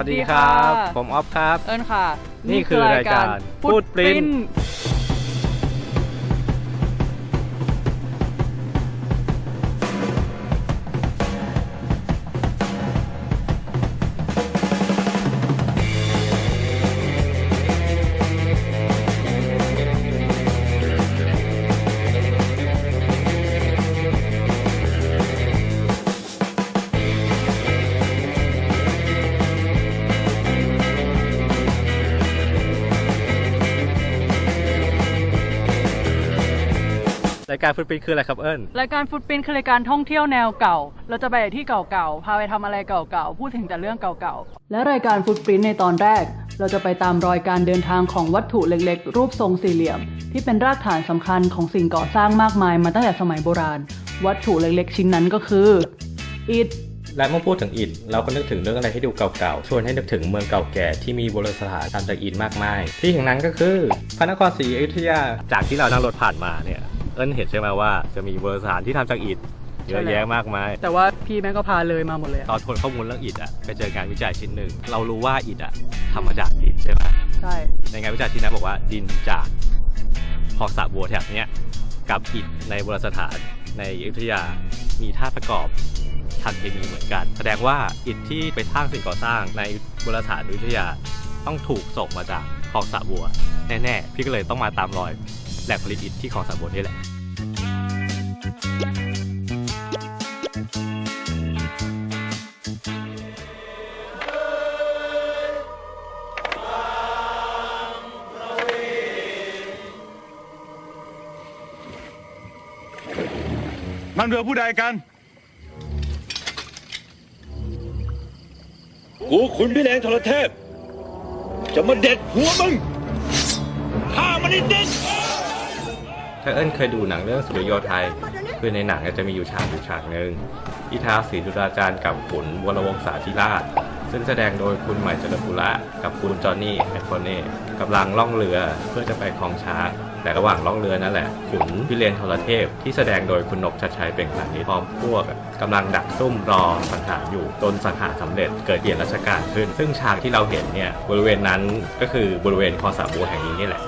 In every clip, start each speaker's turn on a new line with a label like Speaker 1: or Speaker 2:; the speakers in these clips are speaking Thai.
Speaker 1: วัสดีครับ
Speaker 2: สวัสดีค่ะ
Speaker 1: ผมออฟครับ
Speaker 2: เอิญค่ะ
Speaker 1: นี่คือรายการ Footprint รายการฟุตปรินคืออะไรครับเอิญ
Speaker 2: รายการฟุตปรินคือรายการท่องเที่ยวแนวเก่า เราจะไปที่เก่าๆ พาไปทำอะไรเก่าๆ พูดถึงแต่เรื่องเก่าๆ และรายการฟุตปรินในตอนแรก เราจะไปตามรอยการเดินทางของวัตถุเล็กๆ รูปทรงสี่เหลี่ยม ที่เป็นรากฐานสำคัญของสิ่งก่อสร้างมากมายมาตั้งแต่สมัยโบราณ วัตถุเล็กๆ ชิ้นนั้นก็คืออิฐ
Speaker 1: และเมื่อพูดถึงอิฐเราก็นึกถึงเรื่องอะไรที่ดูเก่าๆ ชวนให้นึกถึงเมืองเก่าแก่ที่มีโบราณสถานทำจากอิฐมากมาย ที่แห่งนั้นก็คือพระนครศรีอยุธยา จากที่เรานั่งรถผ่านมาเนี่ยเอิญเห็นใช่ไหมว่าจะมีโบราณสถานที่ทำจากอิฐเยอะแยะมากมาย
Speaker 2: แต่ว่าพี่แม่งก็พาเลยมาหมดเลยอะ
Speaker 1: ตอนคนข้อมูลเรื่องอิฐอะไปเจองานวิจัยชิ้นหนึ่งเรารู้ว่าอิฐอะทำมาจากดินใช่ไหม
Speaker 2: ใช่
Speaker 1: ในงานวิจัยชิ้นนั้นบอกว่าดินจากคลองสระบัวแถบเนี้ยกับอิฐในโบราณสถานในอยุธยามีธาตุประกอบทางเคมีเหมือนกัน แสดงว่าอิฐที่ไปสร้างสิ่งก่อสร้างในโบราณสถานอยุธยาต้องถูกส่งมาจากคลองสระบัวแน่ๆพี่ก็เลยต้องมาตามรอยแหล่งผลิตอิฐที่คลองสระบัวนี่แหละ
Speaker 3: นั่นเรือผู้ใดกัน
Speaker 4: กูขุนพิเรนทรเทพ จะมาเด็ดหัวมึงฆ่ามันให้เด็ด
Speaker 1: ถ้าเอิญเคยดูหนังเรื่องสุริโยไทย คือในหนังจะมีอยู่ฉากอยู่ฉากหนึ่งที่ท้าวศรีดุราจารย์กับขุนวรวงศาธิราช ซึ่งแสดงโดยคุณใหม่เจริญปุระกับคุณจอห์นนี่แอนโทเน่กำลังล่องเรือเพื่อจะไปคลองช้างแต่ระหว่างล่องเรือนั่นแหละขุนพิเรนทรเทพ ที่แสดงโดยคุณนกชัดชัยเป็นพาณิชย์พร้อมพวกกำลังดักซุ่มรอสังหารอยู่จนสังหารสำเร็จเกิดเปลี่ยนราชการขึ้น ซึ่งฉากที่เราเห็นเนี่ยบริเวณนั้นก็คือบริเวณคลองสระบัวแห่งนี้นี่แหละ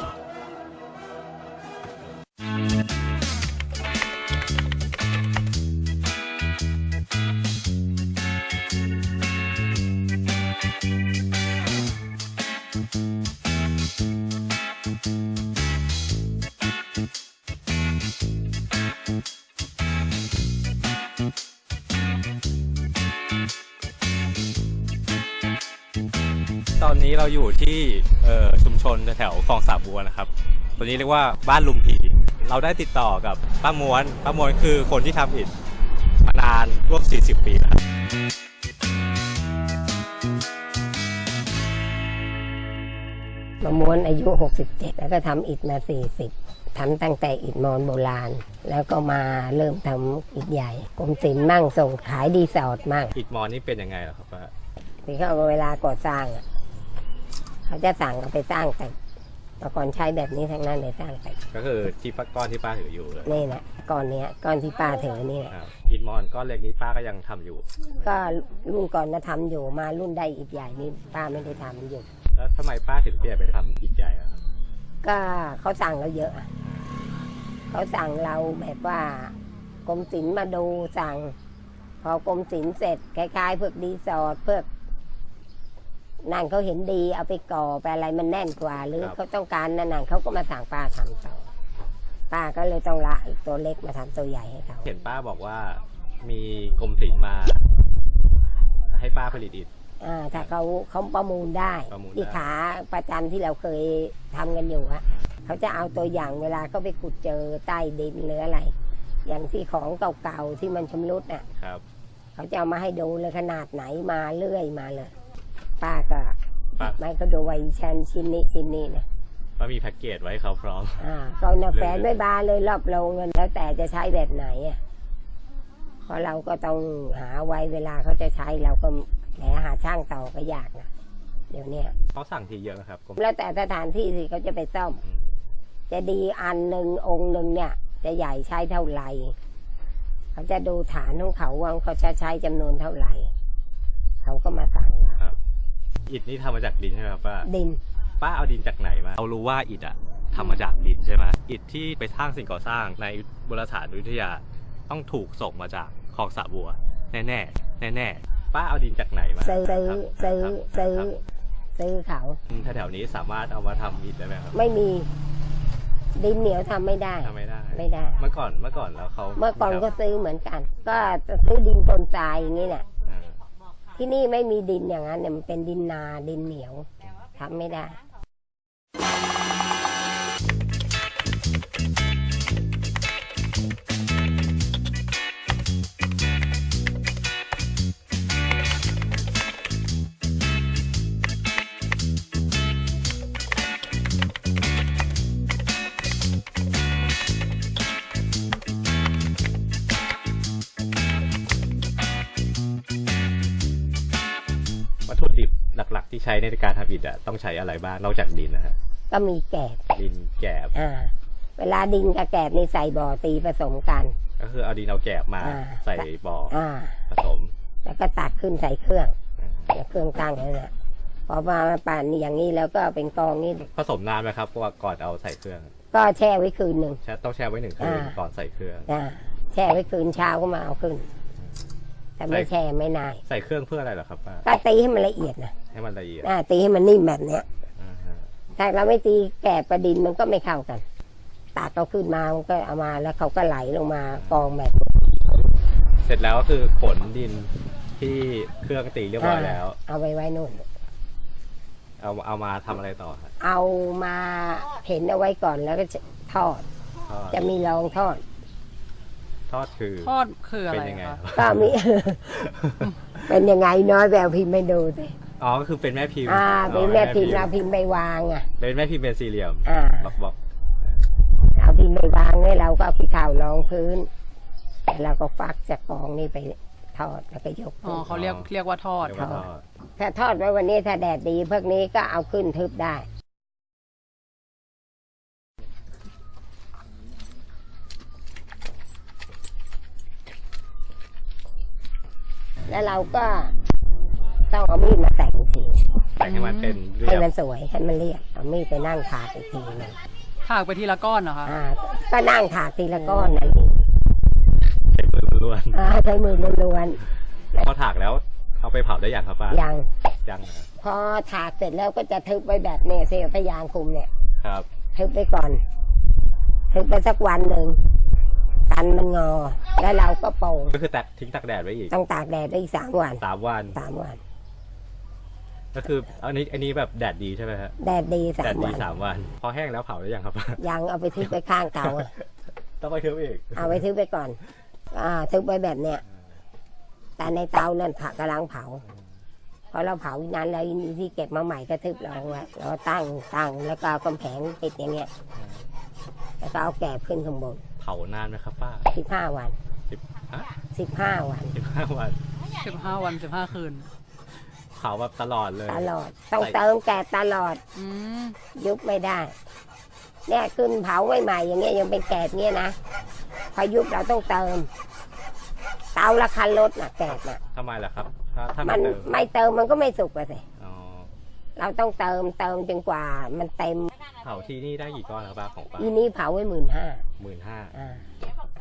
Speaker 1: นนี้เราอยู่ที่เอ่อชุมชนแถวคลองสาบัวนะครับ ตัวนี้เรียกว่าบ้านลุงผี เราได้ติดต่อกับป้าม้วนป้าม้วนคือคนที่ทำอิฐมานานร่วม 40 ปีแล้วครับ
Speaker 5: มะม้วนอายุ 67 แล้วก็ทำอิฐมา 40 ทำตั้งแต่อิฐมอนโบราณ แล้วก็มาเริ่มทำอิฐใหญ่กรมศิลป์มั่งส่งขายดีสอดมั่ง
Speaker 1: อิฐมอนนี่เป็นยังไงล่ะครับป้า
Speaker 5: ที่เขาเอาเวลาก่อสร้างอะ เขาจะสั่งเอาไปสร้างแต่แต่ก่อนใช้แบบนี้ทั้งนั้นเลยสร้างแต่
Speaker 1: ก็คือที่ป้าก้อนที่ป้าถืออยู่เลย
Speaker 5: นี่นะก้อนเนี้ยก้อนที่ป้าถือนี่แหละ
Speaker 1: ครับอิฐมอนก้อนเล็กนี้ป้าก็ยังทำอยู่
Speaker 5: ก็รุ่นก่อนนะทำอยู่มารุ่นได้อิฐใหญ่นี่ป้าไม่ได้ทำอยู่
Speaker 1: แล้วทำไมป้าถึงเปลี่ยนไปทำอิฐใหญ่อะครับ
Speaker 5: ก็เขาสั่งเราเยอะอะเขาสั่งเราแบบว่ากรมศิลป์มาดูสั่ง พอกรมศิลป์เสร็จคล้ายๆเพื่อรีสอร์ทเพื่อ นั่นเขาเห็นดีเอาไปก่อไปอะไรมันแน่นกว่า หรือเขาต้องการนั่นนั่นเขาก็มาสั่งป้าทำต่อป้าก็เลยต้องละอีกตัวเล็กมาทำตัวใหญ่ให้เขา
Speaker 1: เห็นป้าบอกว่ามีกรมศิลป์มา ให้ป้าผลิตอิฐ
Speaker 5: อ่าถ้าเขาเขาประมูลได้
Speaker 1: ประมูลได้
Speaker 5: ที่ขาประจำที่เราเคยทำกันอยู่อะเขาจะเอาตัวอย่างเวลาเขาไปขุดเจอใต้ดินหรืออะไร อย่างที่ของเก่าๆที่มันชำรุดอะ
Speaker 1: ครับ
Speaker 5: เขาจะเอามาให้ดูเลยขนาดไหนมาเรื่อยมาเลย ป้าก็
Speaker 1: ป้า
Speaker 5: ไม่ก็ดูไว้ชั้นชิ้นนี้ชิ้นนี้นะ
Speaker 1: ป้ามีแพ็กเกจไว้ให้เขาพร้อม
Speaker 5: อ่าเขาเน่ะแฝนไม่บานเลยรอบโรงเงินแล้วแต่จะใช้แบบไหนอะเพราะเราก็ต้องหาไว้เวลาเขาจะใช้เราก็แหมหาช่างต่อก็ยากนะเดี๋ยวเนี้ย
Speaker 1: เขาสั่งทีเยอะนะครับกรม
Speaker 5: แล้วแต่สถานที่สิเขาจะไปซ่อม
Speaker 1: อืม
Speaker 5: จะดีอันหนึ่งองค์หนึ่งเนี่ย จะใหญ่ใช้เท่าไหร่เขาจะดูฐานของเขาว่าเขาจะใช้จำนวนเท่าไหร่เขาก็มาสั่งเรา
Speaker 1: ครับ อิฐนี่ทำมาจากดินใช่ไหมครับป้า
Speaker 5: ดิน
Speaker 1: ป้าเอาดินจากไหนมาเรารู้ว่าอิฐอะทำมาจากดินใช่ไหมอิฐที่ไปสร้างสิ่งก่อสร้างในโบราณสถานวิทยาต้องถูกส่งมาจากคลองสระบัว แน่แน่แน่แน่ๆป้าเอาดินจากไหนมา
Speaker 5: ซื้อซื้อ
Speaker 1: ครับ
Speaker 5: ซื้อ
Speaker 1: ครับ
Speaker 5: ซื้อ
Speaker 1: ครับ
Speaker 5: ซื้อเขา
Speaker 1: ถ้าแถวนี้สามารถเอามาทำอิฐได้ไหมครับ
Speaker 5: ไม่มี ดินเหนียวทำไม่ได้
Speaker 1: ทำไม่ได้
Speaker 5: ไม่ได้
Speaker 1: เมื่อก่อนเมื่อก่อนแล้วเขา
Speaker 5: เมื่อก่อนก็ซื้อเหมือนกัน ก็จะซื้อดินปนทรายอย่างนี้เนี่ย
Speaker 1: อ่า
Speaker 5: ที่นี่ไม่มีดินอย่างนั้นเนี่ยมันเป็นดินนาดินเหนียวทำไม่ได้
Speaker 1: ที่ใช้ในการทำอิฐอะต้องใช้อะไรบ้างนอกจากดินนะฮะ
Speaker 5: ก็มีแกบ
Speaker 1: ดินแกบ
Speaker 5: อ่าเวลาดินกับแกบนี่ใส่บ่อตีผสมกัน
Speaker 1: ก็คือเอาดินเอาแกบมา
Speaker 5: อ่า
Speaker 1: ใส่บ่อ
Speaker 5: อ่า
Speaker 1: ผสม
Speaker 5: แล้วก็ตักขึ้นใส่เครื่องแล้วเครื่องตั้งนั่นแหละพอมาปั่นอย่างนี้แล้วก็เป็นกองนี่
Speaker 1: ผสมนานไหมครับเพราะว่าก่อนเอาใส่เครื่อง
Speaker 5: ก็แช่ไว้คืนหนึ่ง
Speaker 1: แช่ต้องแช่ไว้หนึ่งคืน
Speaker 5: อ่า
Speaker 1: ก่อนใส่เครื่อง
Speaker 5: อ่าแช่ไว้คืนเช้าก็มาเอาขึ้น แต่ไม่
Speaker 1: ใส่
Speaker 5: แช่ไม่นาน
Speaker 1: ใส่เครื่องเพื่ออะไรเหรอครับป้า
Speaker 5: ก็ตีให้มันละเอียดนะ
Speaker 1: ให้มันละเอียด
Speaker 5: อ่าตีให้มันนิ่มแบบเนี้ย
Speaker 1: อ่าฮะ
Speaker 5: ถ้าเราไม่ตีแกบประดินมันก็ไม่เข้ากัน ตากเขาขึ้นมามันก็เอามาแล้วเขาก็ไหลลงมากองแบบ
Speaker 1: เสร็จแล้วก็คือขนดินที่เครื่องตีเรียบร้อยแล้ว
Speaker 5: เอาไว้ไว้นู่น
Speaker 1: เอาเอามาทำอะไรต่อฮะ
Speaker 5: เอามาเห็นเอาไว้ก่อนแล้วก็จะทอด
Speaker 1: ทอด
Speaker 5: จะมีรองทอด
Speaker 1: ทอดคือ
Speaker 2: ทอดคืออะ
Speaker 1: เป็น
Speaker 2: ไร
Speaker 1: ยังไง
Speaker 2: คะ
Speaker 1: ครับ
Speaker 5: ก็มี เป็นยังไงน้อยแบบพิมพ์ไม่ดูสิ
Speaker 1: อ๋อก็คือเป็นแม่พิมพ์
Speaker 5: อ่า เป็นแม่พิมพ์เราพิมพ์ไปวางอะ
Speaker 1: เป็นแม่พิมพ์เป็นสี่เหลี่ยม
Speaker 5: อ่า
Speaker 1: บล็อกบล็อก
Speaker 5: เอาพิมพ์ไปวางเนี่ยเราก็เอาขี้ข่าวรองพื้นแล้วเราก็ฟักจากกองนี่ไปทอดแล้วก็ยก
Speaker 2: อ๋อเขาเรียกเรียกว่าทอด
Speaker 1: เรียกว่าทอด
Speaker 5: ถ้าทอดไว้วันนี้ถ้าแดดดีพวกนี้ก็เอาขึ้นทึบได้ แล้วเราก็ต้องเอามีดมาแต่งอีกที
Speaker 1: แต่งให้มันเป็นเรี
Speaker 5: ให้
Speaker 1: ยบ
Speaker 5: มันสวยให้มันเรียบเอามีดไปนั่งถากอีกทีหนึง
Speaker 2: ถากไปทีละก้อนเหรอคะ
Speaker 5: อ่า ก็นั่งถากทีละก้อนนั่นเอง
Speaker 1: ใช้มือล้วน
Speaker 5: อ่าใช้มือล้วน
Speaker 1: พอถากแล้วเอาไปเผาได้อย่างครับป้า
Speaker 5: ๆยัง
Speaker 1: ยังนะ
Speaker 5: พอถากเสร็จแล้วก็จะทึบไว้แบบเนี่ยเสียพยางคุมเนี่ย
Speaker 1: ครับ
Speaker 5: ทึบไปก่อน ทึบไปสักวันหนึ่ง กันมันงอ แล้วเราก็โป่ง
Speaker 1: ก็คือแตกทิ้งตากแดดไว้อีก
Speaker 5: ต้องตากแดดได้อีกสามวัน
Speaker 1: สามวัน
Speaker 5: สามวัน
Speaker 1: ก็คืออันนี้อันนี้แบบแดดดีใช่ไหมฮะ
Speaker 5: แดดดีสา
Speaker 1: แด
Speaker 5: ม
Speaker 1: ดดี
Speaker 5: วัน
Speaker 1: สามวัน พอแห้งแล้วเผาได้ยังครับป้า
Speaker 5: ยังเอาไปทึบไปข้างเตาอะ
Speaker 1: ต้องไปทึบอีก
Speaker 5: เอาไปทึบไปก่อน อ่า ทึบไว้แบบเนี้ย แต่ในเตานั่นผักกำลังเผา พอเราเผาอีกนั้นแล้วอีนี่ที่เก็บมาใหม่ก็ทึบรองไว้แล้วตั้งตั้งแล้วก็เอากำแพงปิดอย่างเงี้ย แล้วก็เอาแกบขึ้นข้างบน
Speaker 1: เผานานไหมครับป้า
Speaker 5: สิบห้าวัน
Speaker 1: สิบฮะ
Speaker 5: สิบห้าวัน
Speaker 1: สิบห้าวัน
Speaker 2: สิบห้าวันสิบห้าคืน
Speaker 1: เผาแบบตลอดเลย
Speaker 5: ตลอด ต้องเติมแกบตลอด
Speaker 2: อืม
Speaker 5: ยุบไม่ได้ เนี่ยขึ้นเผาใหม่ๆอย่างเงี้ยยังเป็นแกบเงี้ยนะพอยุบเราต้องเติม เตาละคันรถน่ะแกบน่ะ
Speaker 1: ทำไมล่ะครับถ้าถ้า
Speaker 5: มั
Speaker 1: ไม่
Speaker 5: น
Speaker 1: เติม
Speaker 5: ไม่เติมมันก็ไม่สุกอะสิ
Speaker 1: อ๋อ
Speaker 5: เราต้องเติมเติมจนกว่ามันเต็ม
Speaker 1: เผาที่นี่ได้กี่ก้อนครับป้าของป้า
Speaker 5: อีนี้เผาไว้หมื่นห้า
Speaker 1: หมื่นห้า
Speaker 5: อ่า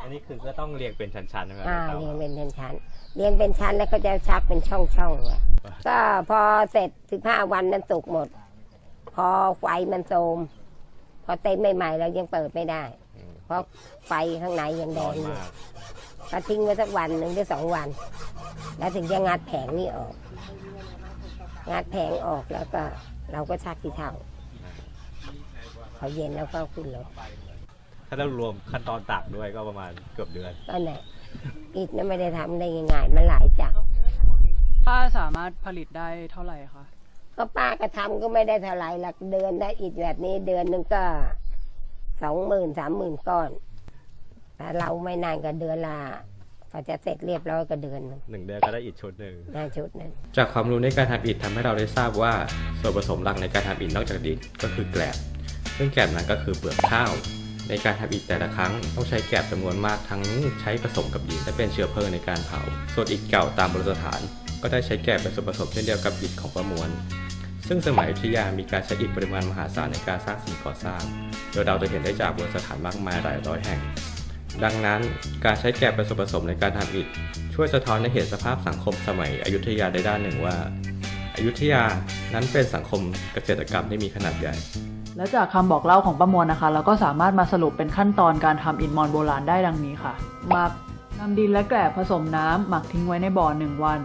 Speaker 1: อันนี้คือก็ต้องเรียงเป็นชั้นๆใช่ไหมครับ
Speaker 5: อ่า
Speaker 1: ใน
Speaker 5: เรียง
Speaker 1: เตา
Speaker 5: เป็นชั้นๆเรียงเป็นชั้นแล้วก็จะชักเป็นช่องๆไว้ก็พอเสร็จสิบห้าวันนั้นสุกหมด พอไฟมันโทรมพอเต็มใหม่ๆเรายังเปิดไม่ได้
Speaker 1: อืม
Speaker 5: เพราะไฟข้างในยังแด
Speaker 1: ร้องน
Speaker 5: อยู่
Speaker 1: มาก
Speaker 5: ก็ทิ้งไว้สักวันหนึ่งหรือสองวัน แล้วถึงจะงัดแผงนี่ออก งัดแผงออกแล้วก็เราก็ชักที่เท่า พอเย็นแล้วก็เอาขึ้นรถ
Speaker 1: ถ้าเรารวมขั้นตอนตากด้วยก็ประมาณเกือบเดือน
Speaker 5: ก็เนี่ยอิฐนั้นไม่ได้ทำได้ง่ายๆมันหลายจักร
Speaker 2: ป้าสามารถผลิตได้เท่าไหร่คะ
Speaker 5: ก็ป้าก็ทำก็ไม่ได้เท่าไหร่หลักเดือนได้อิฐแบบนี้เดือนหนึ่งก็สองหมื่นสามหมื่นก้อนแต่เราไม่นานก็เดือนละก็จะเสร็จเรียบร้อยก็เดือนหนึ่ง
Speaker 1: หนึ่งเดือนก็ได้อีกชุดหนึ่ง
Speaker 5: หน้าชุดหนึง
Speaker 1: จากความรู้ในการทำอิฐทำให้เราได้ทราบว่าส่วนผสมหลักในการทำอิฐนอกจากดินก็คือแกลบ ซึ่งแกลบนั้นก็คือเปลือกข้าว ในการทำอิฐแต่ละครั้งต้องใช้แกลบจำนวนมากทั้งใช้ผสมกับดินและเป็นเชื้อเพลิงในการเผา ส่วนอิฐเก่าตามโบราณสถาน ก็ได้ใช้แกลบเป็นส่วนผสมเช่นเดียวกับอิฐของประมวล ซึ่งสมัยอยุธยามีการใช้อิฐปริมาณมหาศาลในการสร้างสิ่งก่อสร้าง โดยเราจะเห็นได้จากโบนสถานมากมายหลายร้อยแห่งดังนั้นการใช้แกะเป็นส่วนผสมในการทำอิฐ ช่วยสะท้อนในเห็นสภาพสังคมสมัยอยุธยาได้ด้านหนึ่งว่าอยุธยานั้นเป็นสังคมเกษตรกรรมที่มีขนาดใหญ่
Speaker 2: และจากคำบอกเล่าของป้ามวลนะคะ เราก็สามารถมาสรุปเป็นขั้นตอนการทำอิฐมอนโบราณได้ดังนี้ค่ะหมักนำดินและแกลบผสมน้ำหมักทิ้งไว้ในบ่อหนึ่งวัน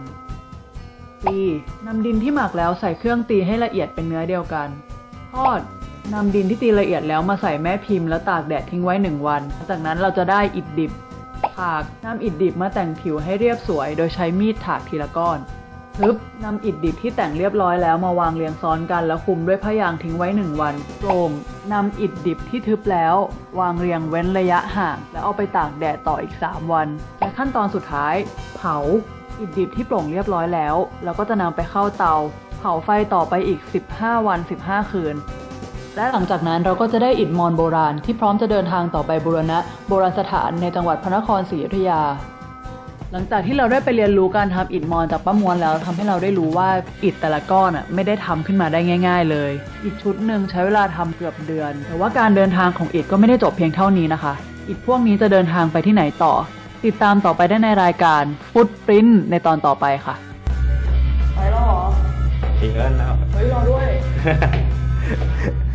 Speaker 2: ตี นำดินที่หมักแล้วใส่เครื่องตีให้ละเอียดเป็นเนื้อเดียวกัน ทอด นำดินที่ตีละเอียดแล้วมาใส่แม่พิมพ์แล้วตากแดดทิ้งไว้หนึ่งวัน จากนั้นเราจะได้อิฐดิบ ถากนำอิฐดิบมาแต่งผิวให้เรียบสวย โดยใช้มีดถากทีละก้อน ทึบนำอิฐดิบที่แต่งเรียบร้อยแล้วมาวางเรียงซ้อนกันแล้วคลุมด้วยผ้ายางทิ้งไว้หนึ่งวันโปร่งนำอิฐดิบที่ทึบแล้ว วางเรียงเว้นระยะห่าง แล้วเอาไปตากแดดต่ออีก 3 วัน และขั้นตอนสุดท้าย เผา อิฐดิบที่โปร่งเรียบร้อยแล้วเราก็จะนำไปเข้าเตา เผาไฟต่อไปอีก 15 วัน 15 คืน และหลังจากนั้นเราก็จะได้อิฐมอนโบราณที่พร้อมจะเดินทางต่อไปบูรณะโบราณสถานในจังหวัดพระนครศรีอยุธยา หลังจากที่เราได้ไปเรียนรู้การทำอิฐมอนจากป้ามวนแล้วทำให้เราได้รู้ว่าอิฐแต่ละก้อนอะไม่ได้ทำขึ้นมาได้ง่าย ๆ เลย อิฐชุดหนึ่งใช้เวลาทำเกือบเดือน แต่ว่าการเดินทางของอิฐก็ไม่ได้จบเพียงเท่านี้นะคะ อิฐพวกนี้จะเดินทางไปที่ไหนต่อ ติดตามต่อไปได้ในรายการฟุตปรินในตอนต่อไปค่ะ ไปแล้วเหรอ
Speaker 1: ทิ้งเอิ้นแล้ว
Speaker 2: เฮ้ยรอด้วยไม่ใช่